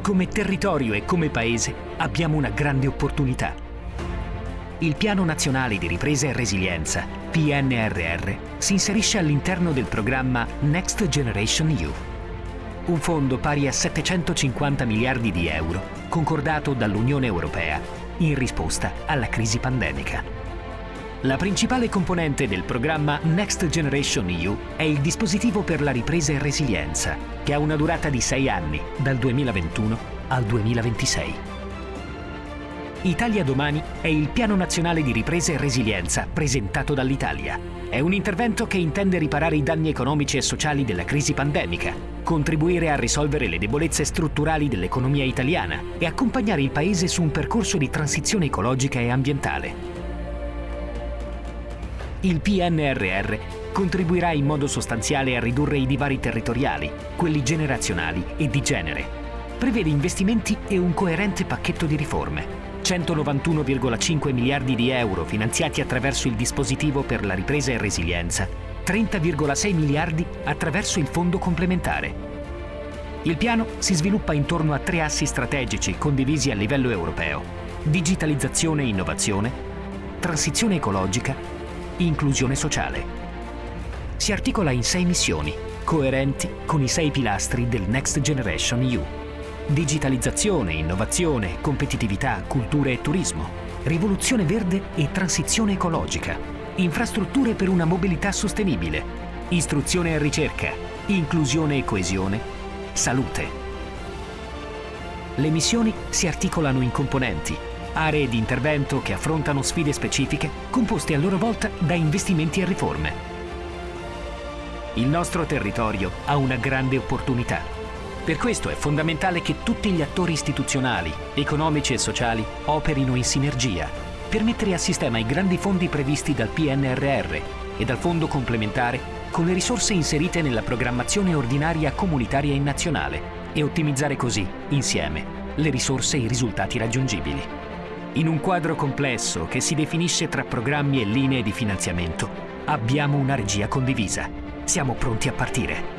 come territorio e come paese abbiamo una grande opportunità. Il Piano Nazionale di Ripresa e Resilienza, PNRR, si inserisce all'interno del programma Next Generation EU, un fondo pari a 750 miliardi di euro concordato dall'Unione Europea in risposta alla crisi pandemica. La principale componente del programma Next Generation EU è il dispositivo per la ripresa e resilienza, che ha una durata di sei anni, dal 2021 al 2026. Italia Domani è il Piano Nazionale di Ripresa e Resilienza presentato dall'Italia. È un intervento che intende riparare i danni economici e sociali della crisi pandemica, contribuire a risolvere le debolezze strutturali dell'economia italiana e accompagnare il Paese su un percorso di transizione ecologica e ambientale. Il PNRR contribuirà in modo sostanziale a ridurre i divari territoriali, quelli generazionali e di genere. Prevede investimenti e un coerente pacchetto di riforme. 191,5 miliardi di euro finanziati attraverso il dispositivo per la ripresa e resilienza, 30,6 miliardi attraverso il fondo complementare. Il piano si sviluppa intorno a tre assi strategici condivisi a livello europeo. Digitalizzazione e innovazione, transizione ecologica inclusione sociale. Si articola in sei missioni, coerenti con i sei pilastri del Next Generation EU. Digitalizzazione, innovazione, competitività, cultura e turismo, rivoluzione verde e transizione ecologica, infrastrutture per una mobilità sostenibile, istruzione e ricerca, inclusione e coesione, salute. Le missioni si articolano in componenti aree di intervento che affrontano sfide specifiche composte a loro volta da investimenti e riforme. Il nostro territorio ha una grande opportunità. Per questo è fondamentale che tutti gli attori istituzionali, economici e sociali operino in sinergia per mettere a sistema i grandi fondi previsti dal PNRR e dal fondo complementare con le risorse inserite nella programmazione ordinaria comunitaria e nazionale e ottimizzare così, insieme, le risorse e i risultati raggiungibili. In un quadro complesso che si definisce tra programmi e linee di finanziamento, abbiamo una regia condivisa. Siamo pronti a partire.